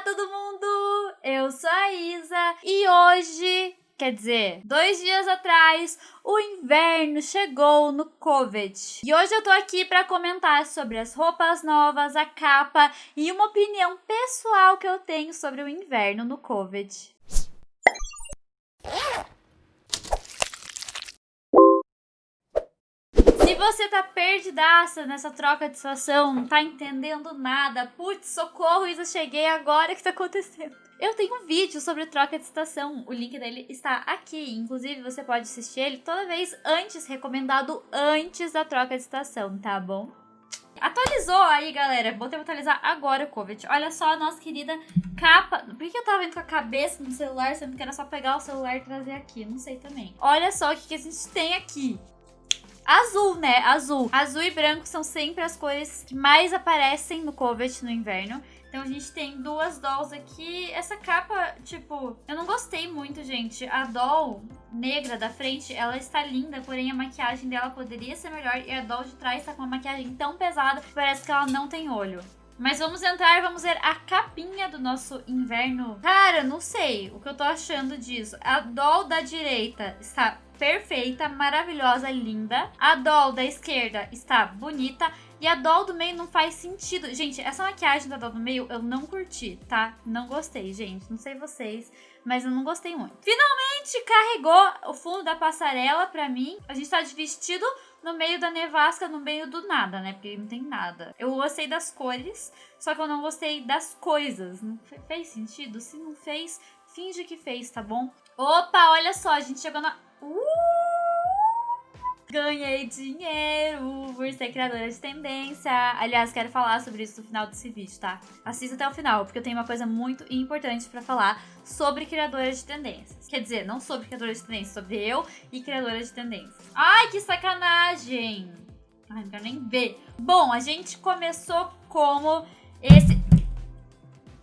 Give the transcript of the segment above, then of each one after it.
Olá, todo mundo! Eu sou a Isa e hoje, quer dizer, dois dias atrás, o inverno chegou no Covid. E hoje eu tô aqui para comentar sobre as roupas novas, a capa e uma opinião pessoal que eu tenho sobre o inverno no Covid. Você tá perdidaça nessa troca de estação, não tá entendendo nada, putz, socorro, Isa, cheguei agora, o que tá acontecendo? Eu tenho um vídeo sobre troca de estação, o link dele está aqui, inclusive você pode assistir ele toda vez antes, recomendado antes da troca de estação, tá bom? Atualizou aí, galera. Vou ter que atualizar agora o COVID. Olha só a nossa querida capa. Por que eu tava indo com a cabeça no celular, sendo que era só pegar o celular e trazer aqui? Não sei também. Olha só o que a gente tem aqui. Azul, né? Azul. Azul e branco são sempre as cores que mais aparecem no Covet no inverno. Então a gente tem duas dolls aqui. Essa capa, tipo, eu não gostei muito, gente. A doll negra da frente, ela está linda, porém a maquiagem dela poderia ser melhor. E a doll de trás tá com uma maquiagem tão pesada que parece que ela não tem olho. Mas vamos entrar, vamos ver a capinha do nosso inverno. Cara, não sei o que eu tô achando disso. A doll da direita está perfeita, maravilhosa, linda. A doll da esquerda está bonita. E a doll do meio não faz sentido. Gente, essa maquiagem da doll do meio eu não curti, tá? Não gostei, gente. Não sei vocês, mas eu não gostei muito. Finalmente carregou o fundo da passarela pra mim. A gente tá de vestido no meio da nevasca, no meio do nada, né? Porque não tem nada. Eu gostei das cores, só que eu não gostei das coisas. Não fez sentido? Se não fez, finge que fez, tá bom? Opa, olha só, a gente chegou na... Ganhei dinheiro por ser criadora de tendência. Aliás, quero falar sobre isso no final desse vídeo, tá? Assista até o final, porque eu tenho uma coisa muito importante pra falar sobre criadora de tendências. Quer dizer, não sobre criadora de tendências, sobre eu e criadora de tendências. Ai, que sacanagem! Ai, não quero nem ver. Bom, a gente começou como esse...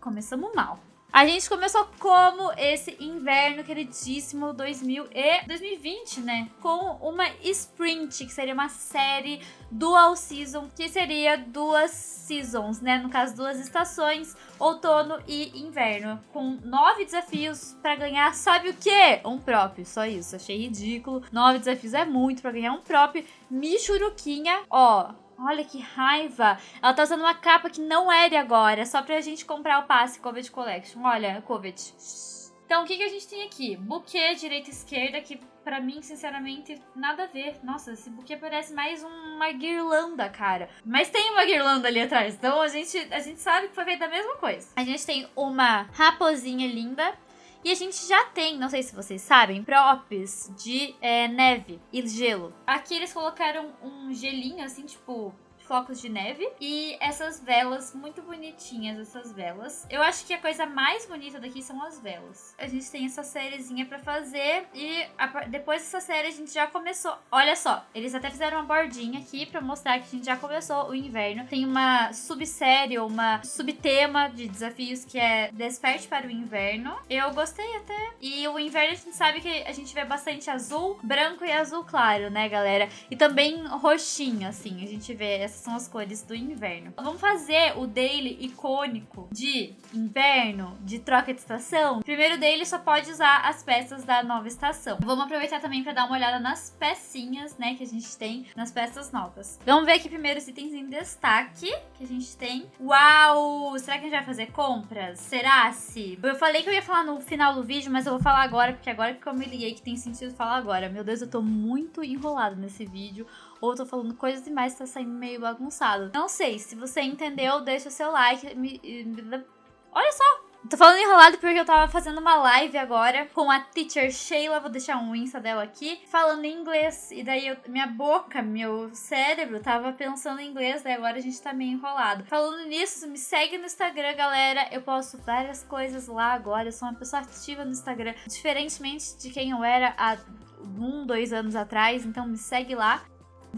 Começamos mal. A gente começou como esse inverno queridíssimo 2000 e 2020, né? Com uma sprint, que seria uma série dual season, que seria duas seasons, né? No caso, duas estações, outono e inverno. Com nove desafios para ganhar, sabe o quê? Um prop, só isso. Achei ridículo. Nove desafios é muito para ganhar um prop. Michuruquinha, ó Olha que raiva. Ela tá usando uma capa que não é de agora, só pra gente comprar o passe Covid Collection. Olha, Covid. Então, o que, que a gente tem aqui? Buquê direita e esquerda, que pra mim, sinceramente, nada a ver. Nossa, esse buquê parece mais uma guirlanda, cara. Mas tem uma guirlanda ali atrás, então a gente, a gente sabe que foi feita a mesma coisa. A gente tem uma raposinha linda, e a gente já tem, não sei se vocês sabem, props de é, neve e gelo. Aqui eles colocaram um gelinho, assim, tipo, flocos de neve. E essas velas, muito bonitinhas essas velas. Eu acho que a coisa mais bonita daqui são as velas. A gente tem essa sériezinha pra fazer e a, depois dessa série a gente já começou. Olha só, eles até fizeram uma bordinha aqui pra mostrar que a gente já começou o inverno. Tem uma subsérie uma subtema de desafios que é Desperte para o Inverno. Eu gostei até. E o inverno a gente sabe que a gente vê bastante azul, branco e azul claro, né, galera? E também roxinho, assim. A gente vê essa são as cores do inverno. Vamos fazer o daily icônico de inverno, de troca de estação. Primeiro daily só pode usar as peças da nova estação. Vamos aproveitar também para dar uma olhada nas pecinhas, né, que a gente tem nas peças novas. Vamos ver aqui primeiro os itens em destaque que a gente tem. Uau! Será que a gente vai fazer compras? Será se? Eu falei que eu ia falar no final do vídeo, mas eu vou falar agora, porque agora que eu me liguei que tem sentido falar agora. Meu Deus, eu tô muito enrolado nesse vídeo ou eu tô falando coisas demais tá saindo meio bagunçado. Não sei, se você entendeu, deixa o seu like. Me... Olha só! Tô falando enrolado porque eu tava fazendo uma live agora com a teacher Sheila, vou deixar um insta dela aqui, falando em inglês. E daí eu, minha boca, meu cérebro tava pensando em inglês, daí agora a gente tá meio enrolado. Falando nisso, me segue no Instagram, galera. Eu posto várias coisas lá agora. Eu sou uma pessoa ativa no Instagram, diferentemente de quem eu era há um, dois anos atrás. Então me segue lá.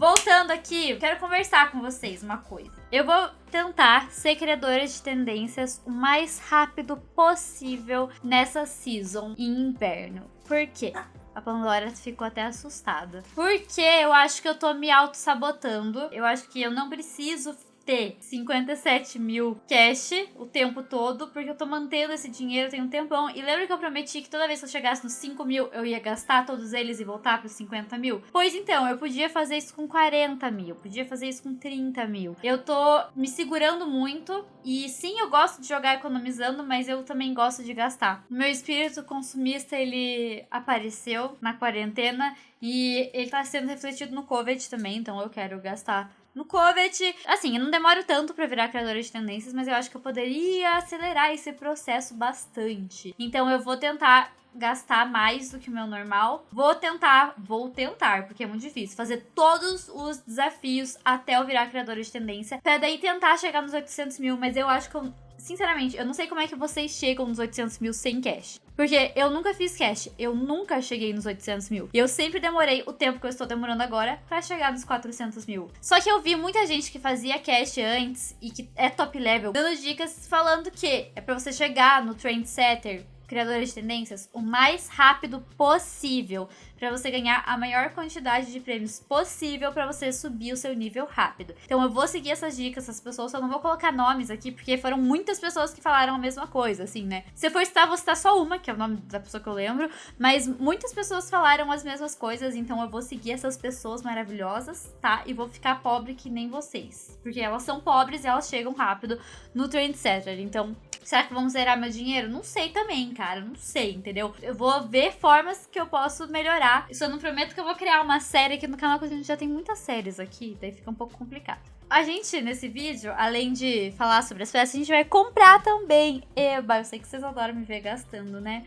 Voltando aqui, quero conversar com vocês uma coisa. Eu vou tentar ser criadora de tendências o mais rápido possível nessa season em inverno. Por quê? A Pandora ficou até assustada. Porque eu acho que eu tô me auto-sabotando. Eu acho que eu não preciso ter 57 mil cash o tempo todo, porque eu tô mantendo esse dinheiro tem um tempão. E lembra que eu prometi que toda vez que eu chegasse nos 5 mil, eu ia gastar todos eles e voltar pros 50 mil? Pois então, eu podia fazer isso com 40 mil, podia fazer isso com 30 mil. Eu tô me segurando muito e sim, eu gosto de jogar economizando, mas eu também gosto de gastar. Meu espírito consumista, ele apareceu na quarentena e ele tá sendo refletido no COVID também, então eu quero gastar no COVID. Assim, eu não demoro tanto para virar criadora de tendências, mas eu acho que eu poderia acelerar esse processo bastante. Então eu vou tentar gastar mais do que o meu normal. Vou tentar, vou tentar, porque é muito difícil, fazer todos os desafios até eu virar criadora de tendência, pra daí tentar chegar nos 800 mil, mas eu acho que eu sinceramente, eu não sei como é que vocês chegam nos 800 mil sem cash. Porque eu nunca fiz cash, eu nunca cheguei nos 800 mil. E eu sempre demorei o tempo que eu estou demorando agora para chegar nos 400 mil. Só que eu vi muita gente que fazia cash antes e que é top level, dando dicas falando que é para você chegar no trendsetter criadores de tendências o mais rápido possível para você ganhar a maior quantidade de prêmios possível para você subir o seu nível rápido. Então eu vou seguir essas dicas, essas pessoas, só não vou colocar nomes aqui porque foram muitas pessoas que falaram a mesma coisa, assim, né? Se eu for citar, vou citar só uma, que é o nome da pessoa que eu lembro, mas muitas pessoas falaram as mesmas coisas, então eu vou seguir essas pessoas maravilhosas, tá? E vou ficar pobre que nem vocês, porque elas são pobres e elas chegam rápido no Trendsetter. Então, Será que vamos zerar meu dinheiro? Não sei também, cara. Não sei, entendeu? Eu vou ver formas que eu posso melhorar. Eu não prometo que eu vou criar uma série aqui no canal, porque a gente já tem muitas séries aqui. Daí fica um pouco complicado. A gente, nesse vídeo, além de falar sobre as peças, a gente vai comprar também. Eba, eu sei que vocês adoram me ver gastando, né?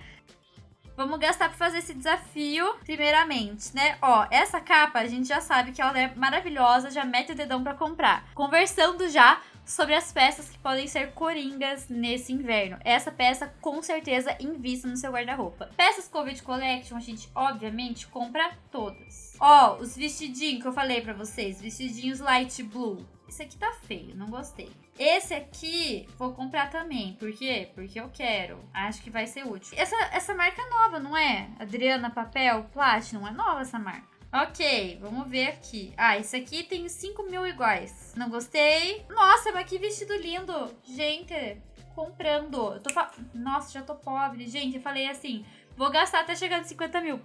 Vamos gastar para fazer esse desafio, primeiramente, né? Ó, essa capa a gente já sabe que ela é maravilhosa, já mete o dedão para comprar. Conversando já, sobre as peças que podem ser coringas nesse inverno. Essa peça, com certeza, invista no seu guarda-roupa. Peças Covid Collection, a gente, obviamente, compra todas. Ó, os vestidinhos que eu falei pra vocês, vestidinhos light blue. Esse aqui tá feio, não gostei. Esse aqui vou comprar também. Por quê? Porque eu quero. Acho que vai ser útil. Essa, essa marca é nova, não é? Adriana Papel Platinum. É nova essa marca. Ok, vamos ver aqui. Ah, esse aqui tem 5 mil iguais. Não gostei. Nossa, mas que vestido lindo. Gente, comprando. Eu tô fa... Nossa, já tô pobre. Gente, eu falei assim, vou gastar até chegar nos 50 mil.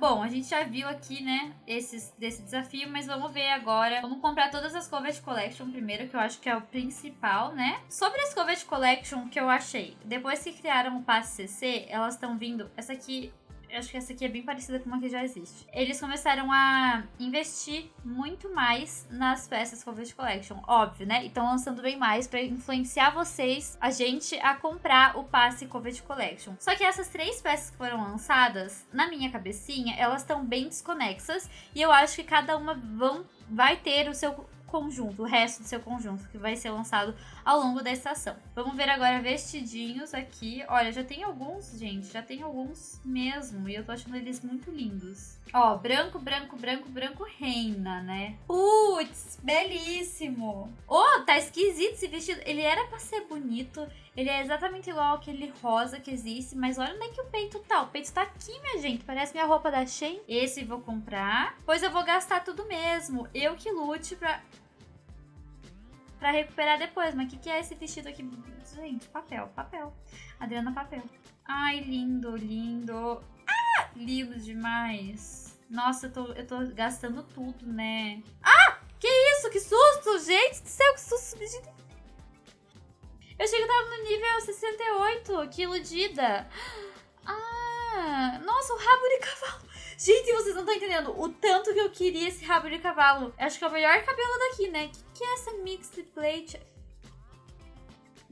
Bom, a gente já viu aqui, né, esses, desse desafio, mas vamos ver agora. Vamos comprar todas as Covet Collection primeiro, que eu acho que é o principal, né? Sobre as Covet Collection que eu achei, depois que criaram o passe CC, elas estão vindo... Essa aqui eu acho que essa aqui é bem parecida com uma que já existe. Eles começaram a investir muito mais nas peças Covid Collection, óbvio, né? E estão lançando bem mais para influenciar vocês, a gente, a comprar o passe Covid Collection. Só que essas três peças que foram lançadas, na minha cabecinha, elas estão bem desconexas e eu acho que cada uma vão vai ter o seu conjunto, o resto do seu conjunto, que vai ser lançado ao longo da estação. Vamos ver agora vestidinhos aqui. Olha, já tem alguns, gente, já tem alguns mesmo, e eu tô achando eles muito lindos. Ó, branco, branco, branco, branco reina, né? Putz, belíssimo! Oh, tá esquisito esse vestido. Ele era pra ser bonito, ele é exatamente igual aquele rosa que existe, mas olha onde é que o peito tá. O peito tá aqui, minha gente. Parece minha roupa da Shein. Esse vou comprar. Pois eu vou gastar tudo mesmo. Eu que lute pra pra recuperar depois. Mas o que, que é esse vestido aqui? Gente, papel, papel. Adriana, papel. Ai, lindo, lindo. Ah, lindo demais. Nossa, eu tô, eu tô gastando tudo, né? Ah, que isso? Que susto, gente do céu, que susto. Eu achei que eu tava no nível 68, que iludida. Ah, nossa, o rabo de cavalo. Gente, vocês não estão entendendo o tanto que eu queria esse rabo de cavalo. Acho que é o melhor cabelo daqui, né? O que, que é essa mixed plate?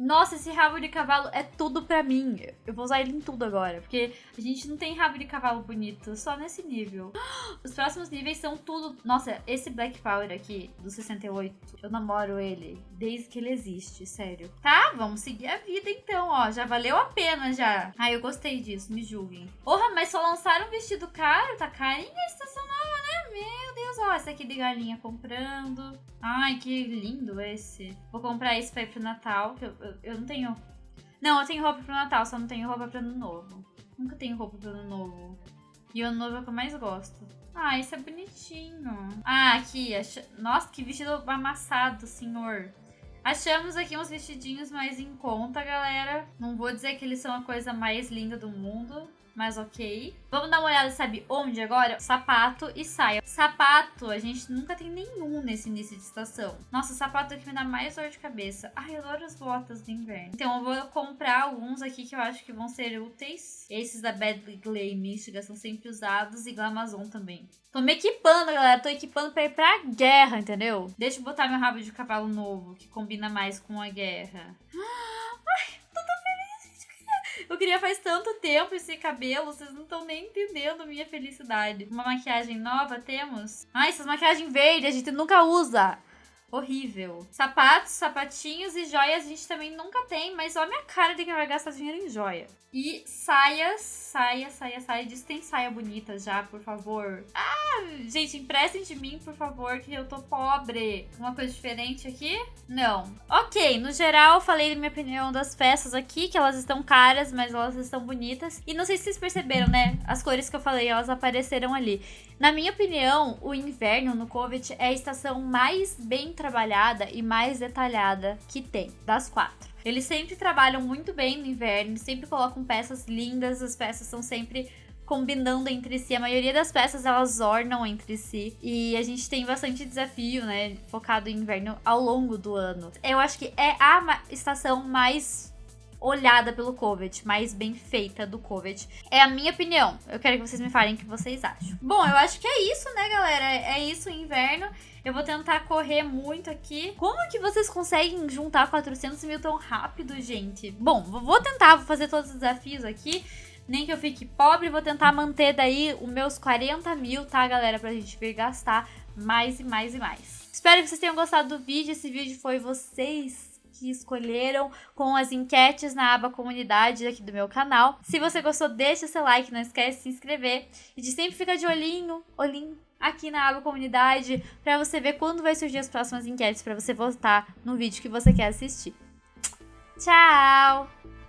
Nossa, esse rabo de cavalo é tudo pra mim. Eu vou usar ele em tudo agora, porque a gente não tem rabo de cavalo bonito, só nesse nível. Os próximos níveis são tudo... Nossa, esse Black Power aqui, do 68, eu namoro ele desde que ele existe, sério. Tá, vamos seguir a vida então, ó. Já valeu a pena já. Ai, eu gostei disso, me julguem. Porra, mas só lançaram um vestido caro? Tá carinha a? Meu Deus, ó, esse aqui de galinha comprando. Ai, que lindo esse. Vou comprar esse pra ir pro Natal, que eu, eu, eu não tenho... Não, eu tenho roupa pro Natal, só não tenho roupa pro Ano Novo. Nunca tenho roupa pro Ano Novo. E o Ano Novo é o que eu mais gosto. Ah, esse é bonitinho. Ah, aqui. Nossa, que vestido amassado, senhor. Achamos aqui uns vestidinhos mais em conta, galera. Não vou dizer que eles são a coisa mais linda do mundo, mas ok. Vamos dar uma olhada, sabe onde agora? Sapato e saia. Sapato, a gente nunca tem nenhum nesse início de estação. Nossa, sapato aqui me dá mais dor de cabeça. Ai, eu adoro as botas de inverno. Então eu vou comprar alguns aqui que eu acho que vão ser úteis. Esses da Badly Glay Michigan são sempre usados e Glamazon também. Tô me equipando, galera. Tô equipando pra ir pra guerra, entendeu? Deixa eu botar meu rabo de cavalo novo, que combina mais com a guerra. Ai, queria faz tanto tempo esse cabelo, vocês não estão nem entendendo minha felicidade. Uma maquiagem nova temos? Ai, essas maquiagens verdes a gente nunca usa. Horrível. Sapatos, sapatinhos e joias a gente também nunca tem, mas olha a minha cara de quem vai gastar dinheiro em joia. E saias, saia, saia, saia. Diz que tem saia bonita já, por favor. Ah, gente, emprestem de mim, por favor, que eu tô pobre. Uma coisa diferente aqui? Não. Ok, no geral, falei minha opinião das peças aqui, que elas estão caras, mas elas estão bonitas. E não sei se vocês perceberam, né? As cores que eu falei, elas apareceram ali. Na minha opinião, o inverno no Covet é a estação mais bem trabalhada e mais detalhada que tem, das quatro. Eles sempre trabalham muito bem no inverno, sempre colocam peças lindas, as peças são sempre combinando entre si. A maioria das peças elas ornam entre si. E a gente tem bastante desafio, né? Focado em inverno ao longo do ano. Eu acho que é a estação mais olhada pelo Covet, mais bem feita do Covet. É a minha opinião. Eu quero que vocês me falem o que vocês acham. Bom, eu acho que é isso, né, galera? É isso inverno. Eu vou tentar correr muito aqui. Como que vocês conseguem juntar 400 mil tão rápido, gente? Bom, vou tentar, fazer todos os desafios aqui. Nem que eu fique pobre, vou tentar manter daí os meus 40 mil, tá, galera? Pra gente vir gastar mais e mais e mais. Espero que vocês tenham gostado do vídeo. Esse vídeo foi vocês que escolheram com as enquetes na aba comunidade aqui do meu canal. Se você gostou, deixa seu like, não esquece de se inscrever e de sempre ficar de olhinho, olhinho aqui na aba comunidade para você ver quando vai surgir as próximas enquetes para você votar no vídeo que você quer assistir. Tchau!